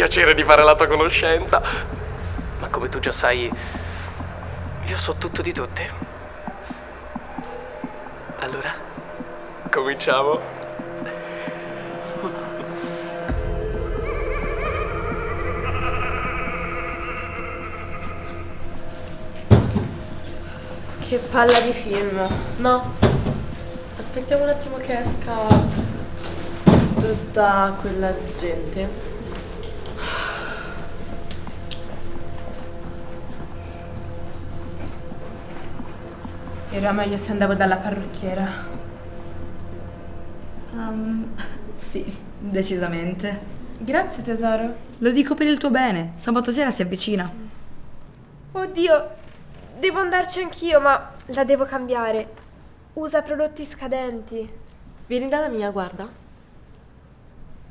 piacere di fare la tua conoscenza. Ma come tu già sai, io so tutto di tutti. Allora, cominciamo. Che palla di film. No, aspettiamo un attimo che esca tutta quella gente. Era meglio se andavo dalla parrucchiera. Um, sì, decisamente. Grazie tesoro. Lo dico per il tuo bene. Sabato sera si avvicina. Oddio, devo andarci anch'io, ma la devo cambiare. Usa prodotti scadenti. Vieni dalla mia, guarda.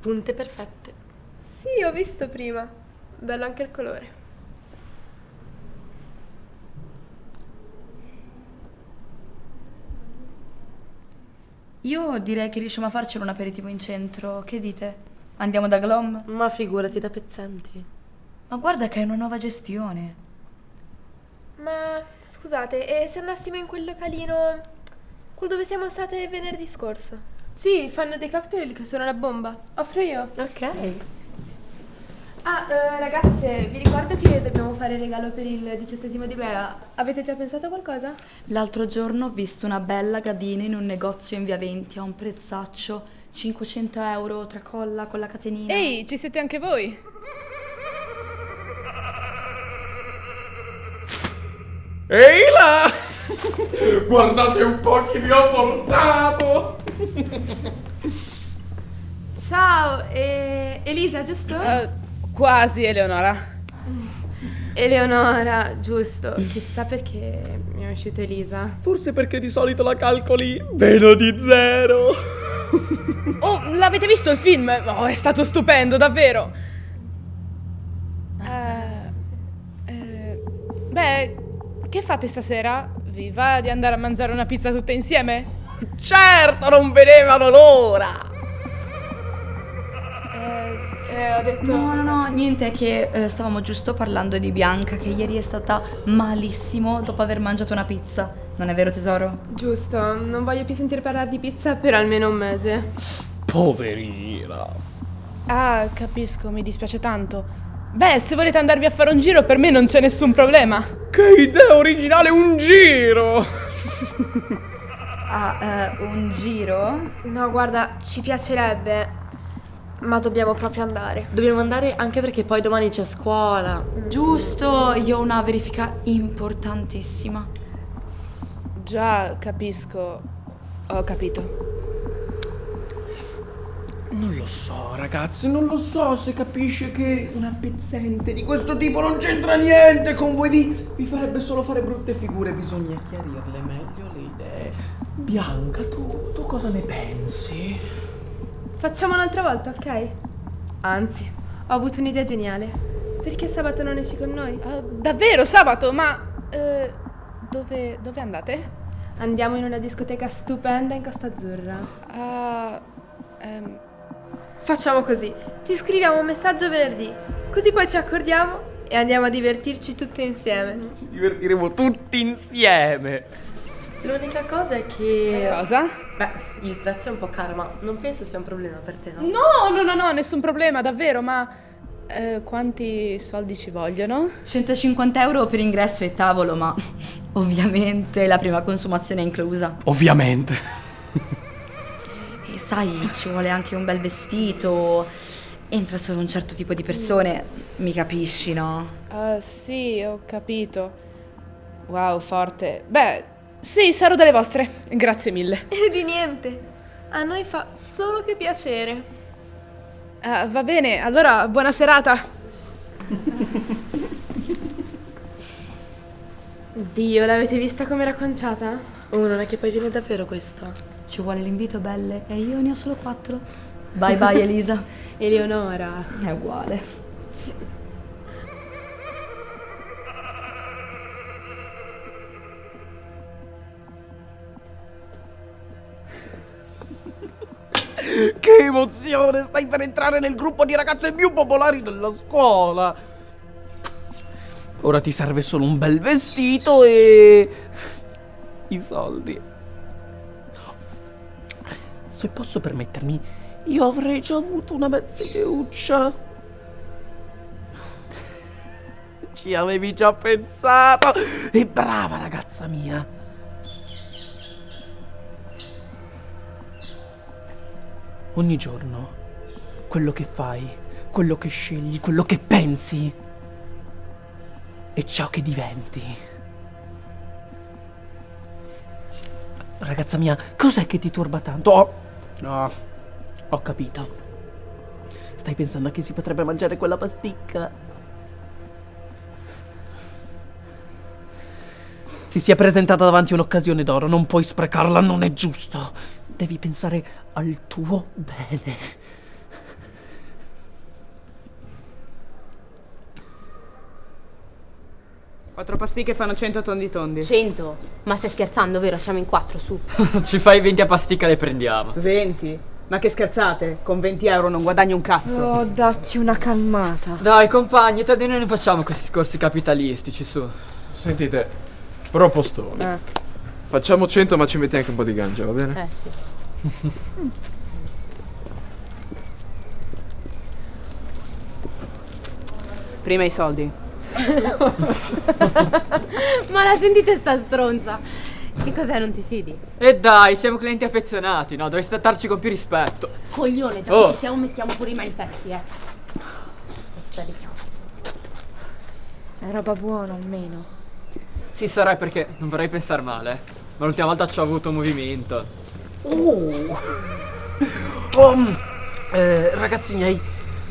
Punte perfette. Sì, ho visto prima. Bello anche il colore. Io direi che riusciamo a farcelo un aperitivo in centro. Che dite? Andiamo da Glom? Ma figurati da pezzenti. Ma guarda che è una nuova gestione. Ma scusate, e se andassimo in quel localino, quello dove siamo state venerdì scorso? Sì, fanno dei cocktail che sono la bomba. Offro io. Ok. Ah, eh, ragazze, vi ricordo che dobbiamo fare il regalo per il diciottesimo di Bea. Avete già pensato a qualcosa? L'altro giorno ho visto una bella gadina in un negozio in via 20 a un prezzaccio 500 euro tracolla con la catenina. Ehi, ci siete anche voi? Ehi là! Guardate un po' chi vi ho portato! Ciao, e... Elisa, giusto? Eh, quasi, Eleonora. Eleonora, giusto. Chissà perché mi è uscito Elisa. Forse perché di solito la calcoli meno di zero. Oh, l'avete visto il film? Oh, è stato stupendo, davvero. Eh, eh, beh, che fate stasera? Vi va di andare a mangiare una pizza tutte insieme? Certo, non vedevano l'ora! Eh, ho detto... No, no, no, niente, è che eh, stavamo giusto parlando di Bianca che ieri è stata malissimo dopo aver mangiato una pizza. Non è vero tesoro? Giusto, non voglio più sentire parlare di pizza per almeno un mese. Poverina. Ah, capisco, mi dispiace tanto. Beh, se volete andarvi a fare un giro, per me non c'è nessun problema. Che idea originale, un giro! Ah, eh, un giro? No, guarda, ci piacerebbe, ma dobbiamo proprio andare. Dobbiamo andare anche perché poi domani c'è scuola. Giusto, io ho una verifica importantissima. Già, capisco. Ho capito. Non lo so, ragazzi, non lo so se capisce che una pezzente di questo tipo non c'entra niente con voi. Vi, vi farebbe solo fare brutte figure, bisogna chiarirle meglio le idee. Bianca, tu, tu cosa ne pensi? Facciamo un'altra volta, ok? Anzi, ho avuto un'idea geniale. Perché sabato non esci con noi? Eh, davvero, sabato, ma... eh, dove, dove andate? Andiamo in una discoteca stupenda in Costa Azzurra. Ah, ehm, Facciamo così, ti scriviamo un messaggio venerdì, così poi ci accordiamo e andiamo a divertirci tutte insieme. Ci divertiremo tutti insieme. L'unica cosa è che... cosa? Beh, il prezzo è un po' caro, ma non penso sia un problema per te, no? No, no, no, no, nessun problema, davvero, ma... eh, quanti soldi ci vogliono? 150 euro per ingresso e tavolo, ma ovviamente la prima consumazione è inclusa. Ovviamente. E sai, ci vuole anche un bel vestito. Entra solo un certo tipo di persone, mi capisci, no? Ah, sì, ho capito. Wow, forte. Beh, sì, sarò delle vostre. Grazie mille. E di niente, a noi fa solo che piacere. Ah, va bene, allora buona serata. Dio, l'avete vista com'era conciata? Oh, non è che poi viene davvero questa? Ci vuole l'invito, belle, e io ne ho solo quattro. Bye bye, Elisa. Eleonora. È uguale. Che emozione! Stai per entrare nel gruppo di ragazze più popolari della scuola. Ora ti serve solo un bel vestito e... i soldi. Se posso permettermi, io avrei già avuto una mezz'iuccia. Ci avevi già pensato. E brava ragazza mia. Ogni giorno, quello che fai, quello che scegli, quello che pensi, è ciò che diventi. Ragazza mia, cos'è che ti turba tanto? Oh, no, ho capito. Stai pensando a chi si potrebbe mangiare quella pasticca? Ti si è presentata davanti un'occasione d'oro, non puoi sprecarla, non è giusto. Devi pensare al tuo bene. Quattro pasticche fanno 100 tondi tondi. 100? Ma stai scherzando, vero? Siamo in quattro, su. Ci fai 20 a pasticca le prendiamo. 20? Ma che scherzate? Con 20 euro non guadagni un cazzo. Oh, datti una calmata. Dai compagni, tra di noi non facciamo questi discorsi capitalistici, su. Sentite, propostone. Eh. Facciamo 100 ma ci metti anche un po' di ganja, va bene? Eh sì. Prima i soldi. Ma la sentite sta stronza? Che cos'è, non ti fidi? E dai, siamo clienti affezionati, no? Dovresti trattarci con più rispetto. Coglione, già Oh. che mettiamo, mettiamo pure i manifesti, eh. C'è di più. È roba buona almeno. Sì, sarà perché non vorrei pensare male. Ma l'ultima volta ci ho avuto movimento. Oh. Oh, eh, ragazzi miei,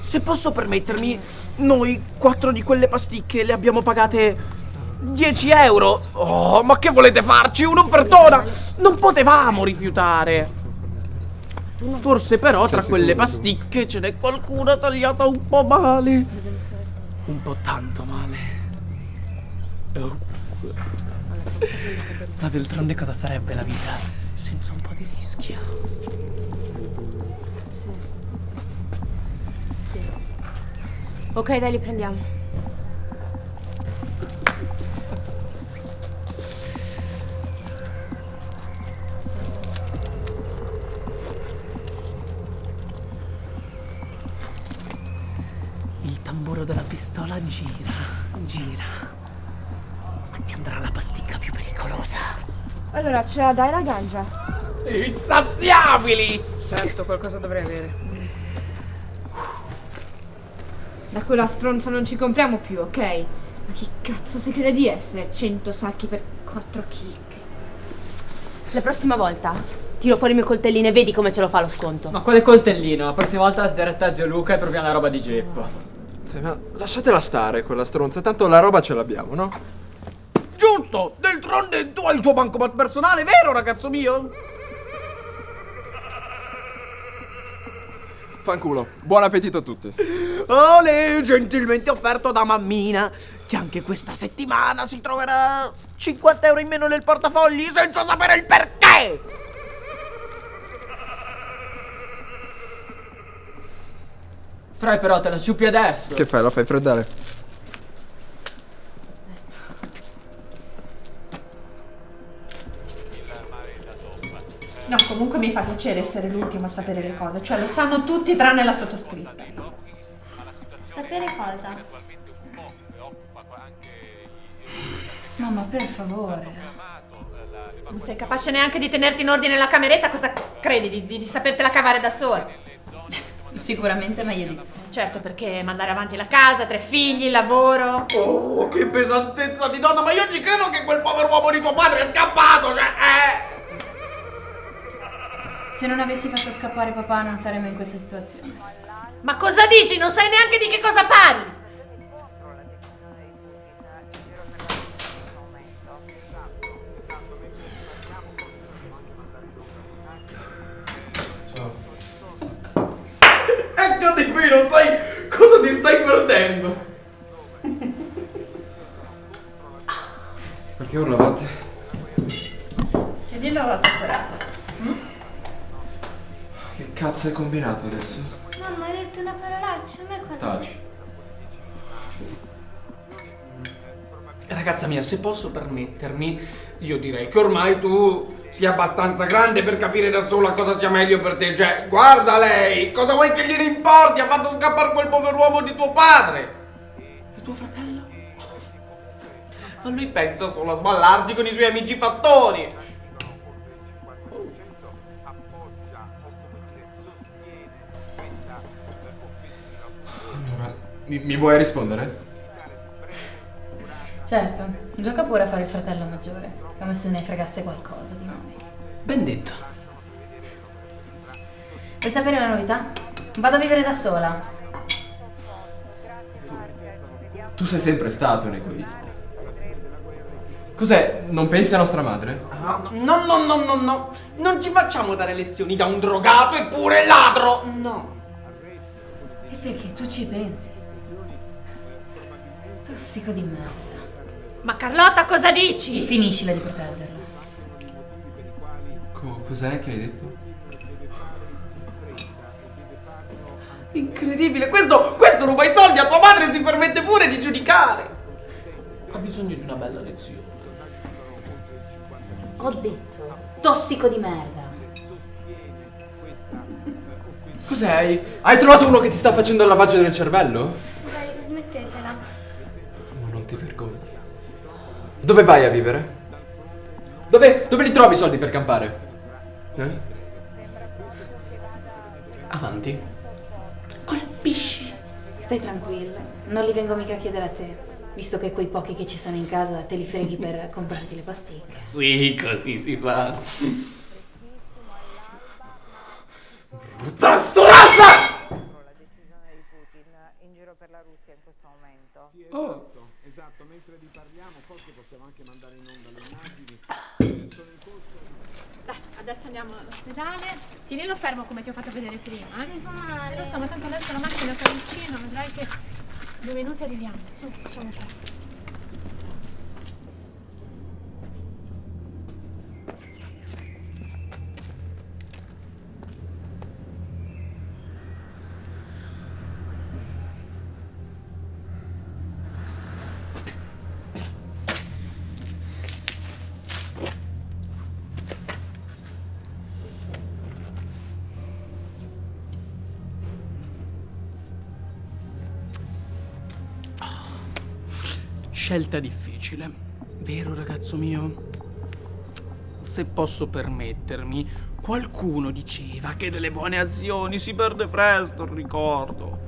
se posso permettermi, noi quattro di quelle pasticche le abbiamo pagate 10 euro. Oh, ma che volete farci? Un'offertona! Non potevamo rifiutare. Forse però tra quelle pasticche ce n'è qualcuna tagliata un po' male. Un po' tanto male. Ops. Ma d'altronde cosa sarebbe la vita senza un po' di rischio? Ok, dai, li prendiamo. Il tamburo della pistola gira, gira. Ma ti andrà la pasticca più pericolosa. Allora, ce la dai la ganja? Insaziabili! Certo, qualcosa dovrei avere. Da quella stronza non ci compriamo più, ok? Ma chi cazzo si crede di essere? 100 sacchi per 4 chicche. La prossima volta tiro fuori il mio coltellino e vedi come ce lo fa lo sconto. Ma quale coltellino? La prossima volta diretta a zio Luca e proviamo la roba di Geppo. Sì, ma lasciatela stare quella stronza, tanto la roba ce l'abbiamo, no? Giusto! D'altronde tu hai il tuo bancomat personale, vero ragazzo mio? Fanculo. Buon appetito a tutti. Ole, gentilmente offerto da mammina, che anche questa settimana si troverà 50 euro in meno nel portafogli senza sapere il perché! Frai però te la sciupi adesso. Che fai? La fai freddare? Fa piacere essere l'ultimo a sapere le cose, cioè lo sanno tutti tranne la sottoscritta. Sapere cosa? Mamma, per favore. Non sei capace neanche di tenerti in ordine la cameretta, cosa credi? Di, di, di sapertela cavare da sola? Sicuramente meglio di te. Certo, perché mandare avanti la casa, tre figli, il lavoro. Oh, che pesantezza di donna, ma io ci credo che quel povero uomo di tuo padre è scappato, cioè, eh! Se non avessi fatto scappare papà non saremmo in questa situazione. Ma cosa dici? Non sai neanche di che cosa parli! Se posso permettermi, io direi che ormai tu sia abbastanza grande per capire da sola cosa sia meglio per te. Cioè, guarda lei, cosa vuoi che gliene importi? Ha fatto scappare quel pover'uomo di tuo padre. E tuo fratello? Ma lui pensa solo a sballarsi con i suoi amici fattori. Allora, mi, mi vuoi rispondere? Certo, gioca pure a fare il fratello maggiore, come se ne fregasse qualcosa di noi. Ben detto. Vuoi sapere una novità? Vado a vivere da sola. Tu sei sempre stato un egoista. Cos'è? Non pensi a nostra madre? Ah, no, no, no, no, no. Non ci facciamo dare lezioni da un drogato eppure ladro. No. E perché tu ci pensi? Tossico di merda. Ma Carlotta, cosa dici? Finiscila di proteggerlo. Co- cos'è che hai detto? Incredibile, questo, questo ruba i soldi a tua madre e si permette pure di giudicare. Ha bisogno di una bella lezione. Ho detto, tossico di merda. Cos'è? Hai, hai trovato uno che ti sta facendo il lavaggio del cervello? Dove vai a vivere? Dove, dove li trovi i soldi per campare? Eh? Avanti. Colpisci. Stai tranquilla, non li vengo mica a chiedere a te. Visto che quei pochi che ci sono in casa te li freghi per comprarti le pasticche. Sì, così si fa. Brutta stronza! in giro per la Russia in questo momento. Sì, esatto, esatto, mentre vi parliamo forse possiamo anche mandare in onda le immagini. Sono in corso. Dai, adesso andiamo all'ospedale. Tienilo fermo come ti ho fatto vedere prima. Eh? Mi fa male. Lo so, ma tanto adesso la macchina sta vicino, vedrai che due minuti arriviamo. Su, facciamo presto. Scelta difficile, vero ragazzo mio? Se posso permettermi, qualcuno diceva che delle buone azioni si perde presto il ricordo.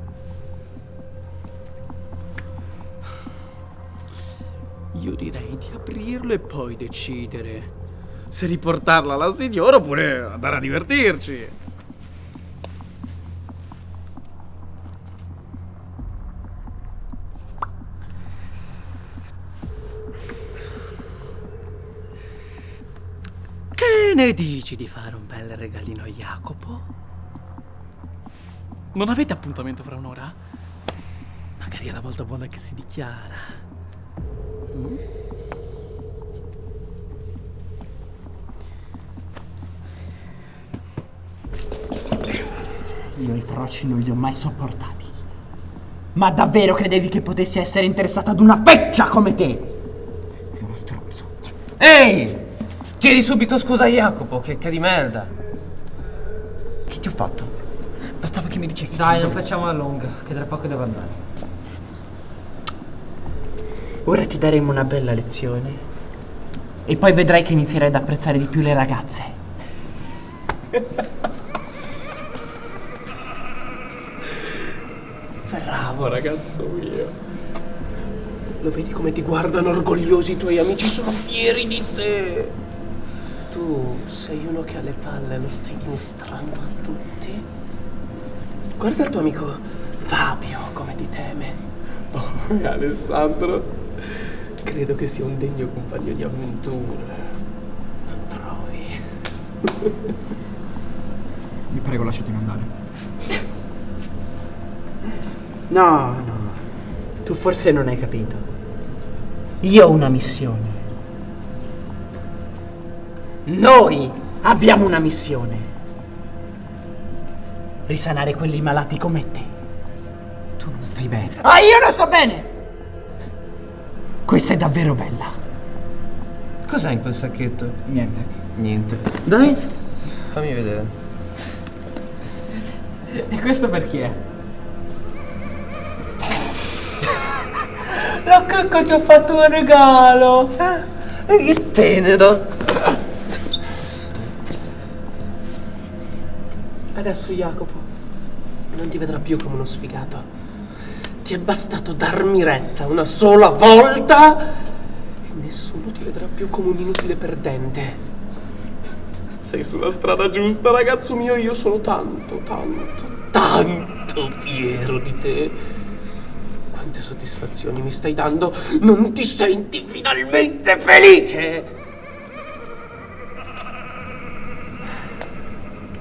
Io direi di aprirlo e poi decidere se riportarla alla signora oppure andare a divertirci. Che ne dici di fare un bel regalino a Jacopo? Non avete appuntamento fra un'ora? Magari è la volta buona che si dichiara. Mm? Io i froci non li ho mai sopportati. Ma davvero credevi che potessi essere interessato ad una feccia come te? Sei uno stronzo. Ehi! Chiedi subito scusa a Jacopo, che, che di merda. Che ti ho fatto? Bastava che mi dicessi Dai, non facciamo la lunga, che tra poco devo andare. Ora ti daremo una bella lezione. E poi vedrai che inizierai ad apprezzare di più le ragazze. Bravo ragazzo mio. Lo vedi come ti guardano orgogliosi i tuoi amici? Sono fieri di te. Tu sei uno che ha le palle, lo stai dimostrando a tutti. Guarda il tuo amico Fabio come ti teme. Oh, Alessandro, credo che sia un degno compagno di avventure. Non trovi? Vi prego, lasciatemi andare. No, no. Tu forse non hai capito. Io ho una missione. Noi abbiamo una missione. risanare quelli malati come te. Tu non stai bene. Ah, io non sto bene! Questa è davvero bella. Cos'è in quel sacchetto? Niente. Niente. Dai, fammi vedere. E questo per chi è? La cacca ti ho fatto un regalo! Che tenero! Adesso Jacopo non ti vedrà più come uno sfigato. Ti è bastato darmi retta una sola volta e nessuno ti vedrà più come un inutile perdente. Sei sulla strada giusta, ragazzo mio, io sono tanto, tanto, tanto fiero di te. Quante soddisfazioni mi stai dando? Non ti senti finalmente felice?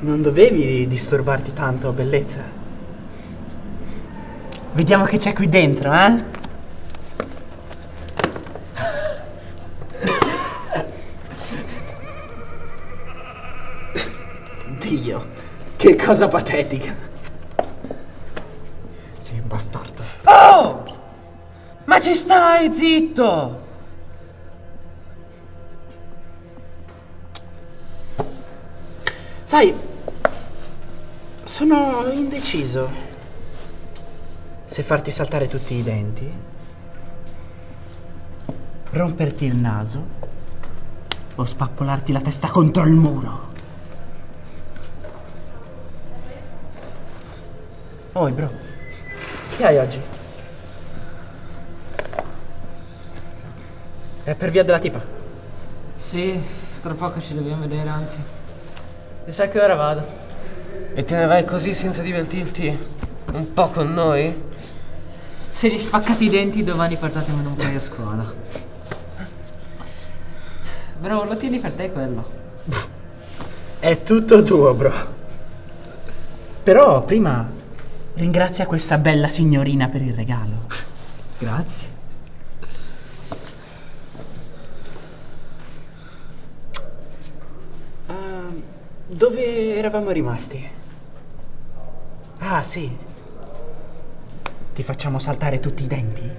Non dovevi disturbarti tanto, bellezza. Vediamo che c'è qui dentro, eh? Dio, che cosa patetica. Sei un bastardo. Oh! Ma ci stai, zitto! Sai, sono indeciso se farti saltare tutti i denti, romperti il naso o spappolarti la testa contro il muro. Oi, bro, che hai oggi? È per via della tipa? Sì, tra poco ci dobbiamo vedere, anzi. E sai che ora vado? E te ne vai così senza divertirti un po' con noi? Se gli spaccate i denti domani portatemene un paio a scuola. Bro, lo tieni per te quello. È tutto tuo, bro. Però prima ringrazia questa bella signorina per il regalo. Grazie. Ehm, dove eravamo rimasti? Ah, sì. Ti facciamo saltare tutti i denti?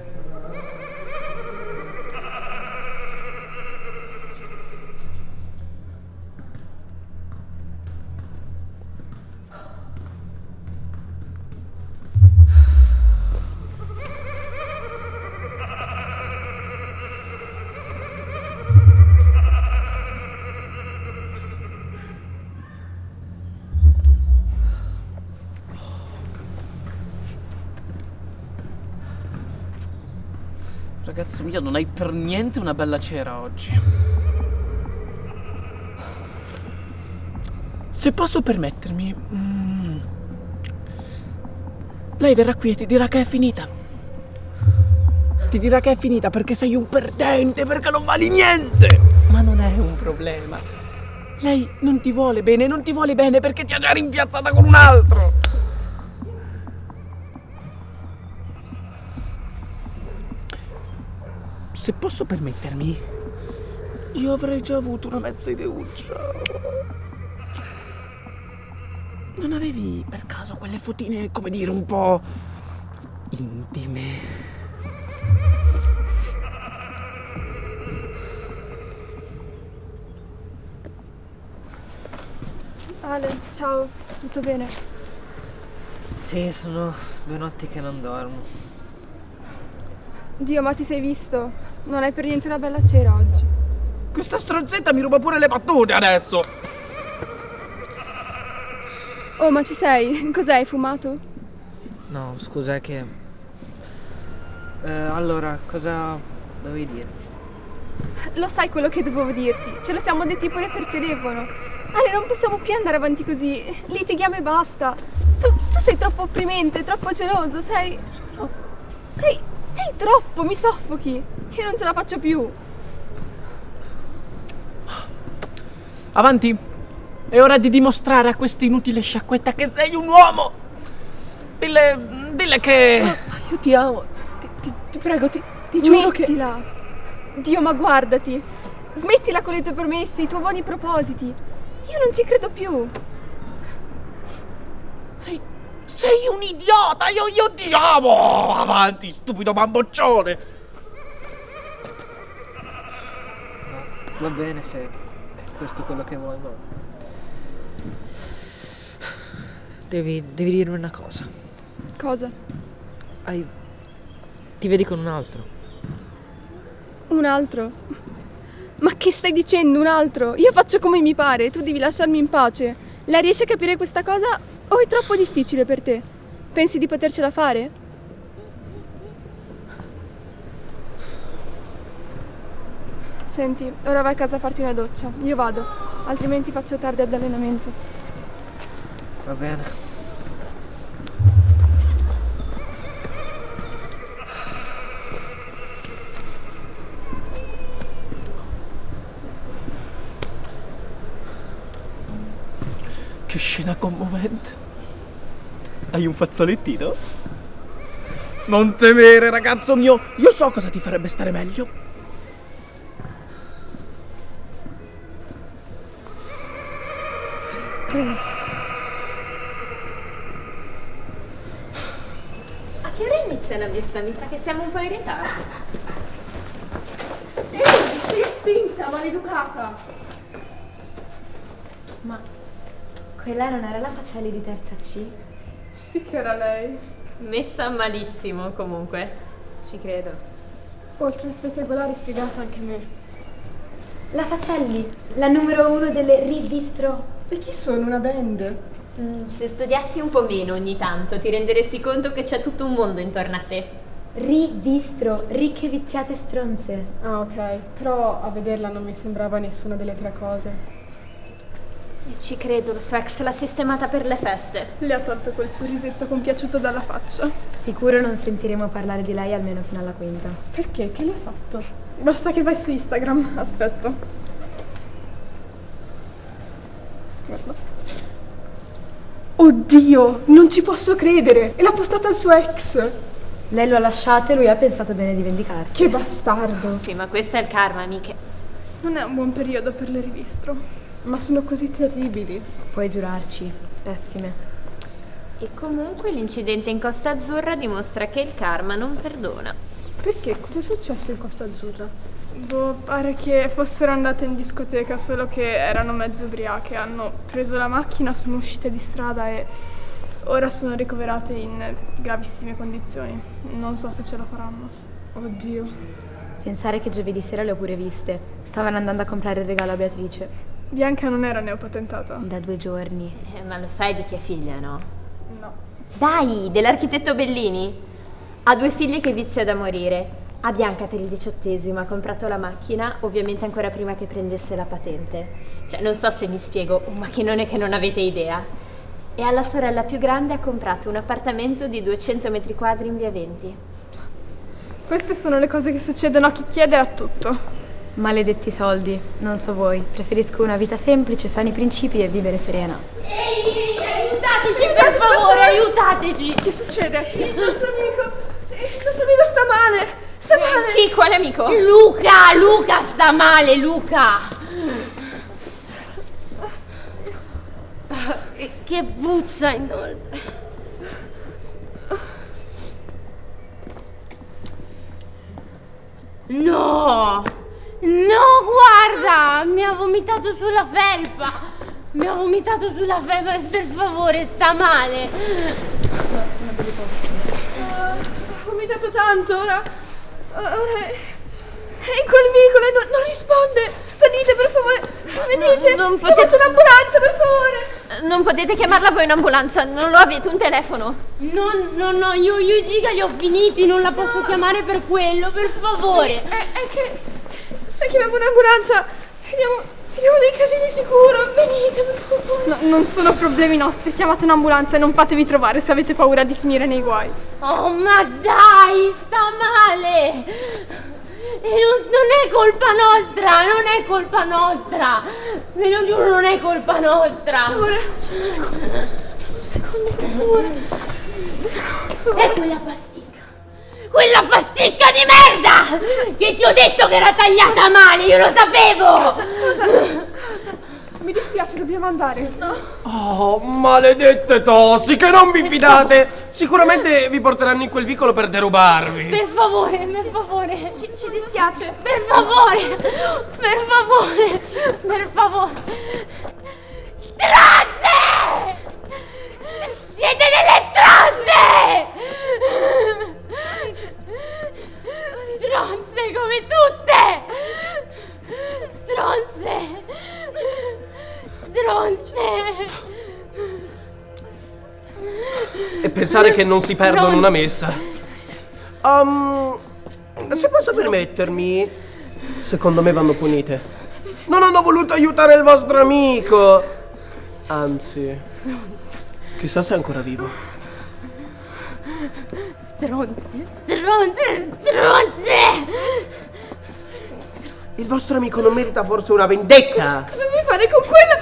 Mio, non hai per niente una bella cera oggi. Se posso permettermi, mm, lei verrà qui e ti dirà che è finita. Ti dirà che è finita perché sei un perdente, perché non vali niente. Ma non è un problema. Lei non ti vuole bene, non ti vuole bene perché ti ha già rimpiazzata con un altro. Se posso permettermi, io avrei già avuto una mezza ideuccia. Non avevi per caso quelle fotine, come dire, un po' intime? Ale, ciao, tutto bene? Sì, sono due notti che non dormo. Dio, ma ti sei visto? Non hai per niente una bella cera oggi. Questa stronzetta mi ruba pure le battute adesso! Oh, ma ci sei? Cos'è? Hai fumato? No, scusa, è che... Eh, allora, cosa dovevi dire? Lo sai quello che dovevo dirti? Ce lo siamo detti pure per telefono. Ale, non possiamo più andare avanti così. Litighiamo e basta. Tu, tu sei troppo opprimente, troppo geloso, sei... Sei... Sei troppo, mi soffochi. Io non ce la faccio più. Avanti! È ora di dimostrare a questa inutile sciacquetta che sei un uomo! Dille. dille che. Io ti amo. Ti, ti- ti prego, ti, ti giuro che... Smettila. Dio, ma guardati. Smettila con i tuoi promessi, i tuoi buoni propositi. Io non ci credo più. Sei. sei un idiota! Io, io ti amo! Avanti, stupido bamboccione! Va bene se è questo quello che vuoi, ma... Devi, devi dirmi una cosa. Cosa? Hai... Ti vedi con un altro. Un altro? Ma che stai dicendo, un altro? Io faccio come mi pare, tu devi lasciarmi in pace. Lei riesce a capire questa cosa o è troppo difficile per te? Pensi di potercela fare? Senti, ora vai a casa a farti una doccia. Io vado, altrimenti faccio tardi ad allenamento. Va bene. Che scena commovente. Hai un fazzolettino? Non temere, ragazzo mio. Io so cosa ti farebbe stare meglio. A che ora inizia la messa? Mi sa che siamo un po' in ritardo. Ehi, stai attenta, maleducata! Ma quella non era la facelli di terza C? Sì che era lei. Messa malissimo comunque. Ci credo. Oltre a spettacolare spiegata anche a me. La Facelli, la numero uno delle rivistro. E chi sono? Una band? Mm, se studiassi un po' meno ogni tanto ti renderesti conto che c'è tutto un mondo intorno a te. Rivistro, ricche viziate stronze. Ah, ok. Però a vederla non mi sembrava nessuna delle tre cose. E ci credo, lo suo ex l'ha sistemata per le feste. Le ha tolto quel sorrisetto compiaciuto dalla faccia. Sicuro non sentiremo parlare di lei almeno fino alla quinta. Perché? Che le ha fatto? Basta che vai su Instagram. Aspetta. Guarda. Oddio, non ci posso credere! E l'ha postata al suo ex! Lei lo ha lasciato e lui ha pensato bene di vendicarsi. Che bastardo! Sì, ma questo è il karma, amiche. Non è un buon periodo per le rivistro. Ma sono così terribili. Puoi giurarci, pessime. E comunque l'incidente in Costa Azzurra dimostra che il karma non perdona. Perché? Cosa è successo in Costa Azzurra? Boh, pare che fossero andate in discoteca, solo che erano mezzo ubriache. Hanno preso la macchina, sono uscite di strada e ora sono ricoverate in gravissime condizioni. Non so se ce la faranno. Oddio. Pensare che giovedì sera le ho pure viste. Stavano andando a comprare il regalo a Beatrice. Bianca non era neopatentata? Da due giorni. Eh, ma lo sai di chi è figlia, no? No. Dai, dell'architetto Bellini. Ha due figlie che vizia da morire. A Bianca per il diciottesimo ha comprato la macchina, ovviamente ancora prima che prendesse la patente. Cioè, non so se mi spiego, un macchinone che non avete idea. E alla sorella più grande ha comprato un appartamento di 200 metri quadri in via 20. Queste sono le cose che succedono a chi chiede a tutto. Maledetti soldi, non so voi. Preferisco una vita semplice, sani principi e vivere serena. Ehi, aiutateci per favore, aiutateci! Che succede? Il nostro amico, il nostro amico sta male, sta male. Chi? Quale amico? Luca, Luca sta male, Luca! Che puzza inoltre. No! No, guarda! Mi ha vomitato sulla felpa! Mi ha vomitato sulla felpa, per favore, sta male! No, sono delle poste. ha vomitato tanto, ora... è... è in quel vicolo e non, non risponde! Venite, per favore! Venite! Non potete... un'ambulanza, per favore! Non potete chiamarla voi un'ambulanza, non lo avete un telefono. No, no, no, io, io i giga li ho finiti, non la posso chiamare per quello, per favore! È, è che... Se chiamiamo un'ambulanza, finiamo... finiamo nei casini sicuro! Venite, per favore! No, non sono problemi nostri, chiamate un'ambulanza e non fatevi trovare se avete paura di finire nei guai. Oh, ma dai, sta male! E non, non è colpa nostra, non è colpa nostra! Ve lo giuro, non è colpa nostra! Un secondo, per favore! E quella pasticca! Quella pasticca di merda! Che ti ho detto che era tagliata male, io lo sapevo! Cosa, cosa, cosa? Mi dispiace, dobbiamo andare. Oh, maledette tossiche, non vi fidate! Sicuramente vi porteranno in quel vicolo per derubarvi. Per favore, per favore. Ci, ci dispiace. Per favore. Per favore. Per favore. Stronze! Siete delle stronze! Stronze come tutte! Stronze! Stronze! E pensare che non si perdono una messa. Um, se posso permettermi, secondo me vanno punite. Non hanno voluto aiutare il vostro amico. Anzi, chissà se è ancora vivo. Stronze, stronze, stronze! Il vostro amico non merita forse una vendetta? Cosa vuoi fare con quella?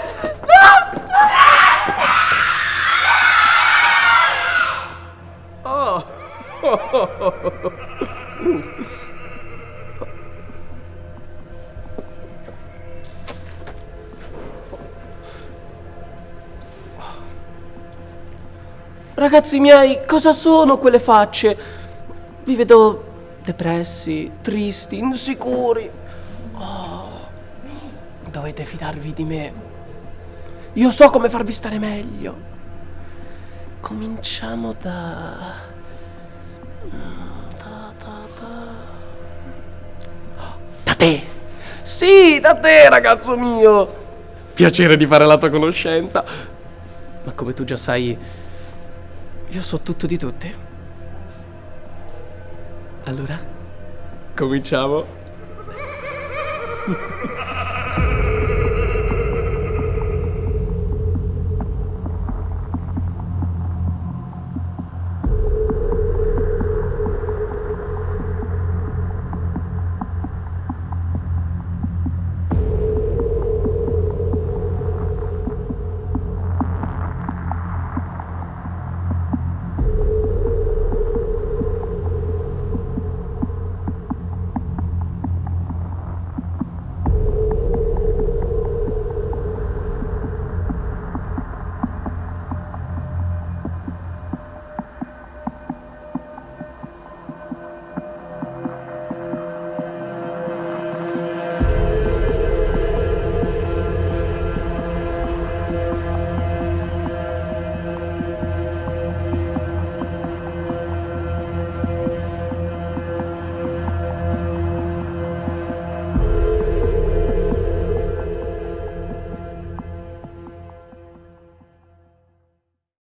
Oh. Ragazzi miei, cosa sono quelle facce? Vi vedo depressi, tristi, insicuri. Oh, dovete fidarvi di me. Io so come farvi stare meglio. Cominciamo da... Da, da, da... Da te! Sì, da te, ragazzo mio! Piacere di fare la tua conoscenza. Ma come tu già sai, io so tutto di tutti. Allora, cominciamo.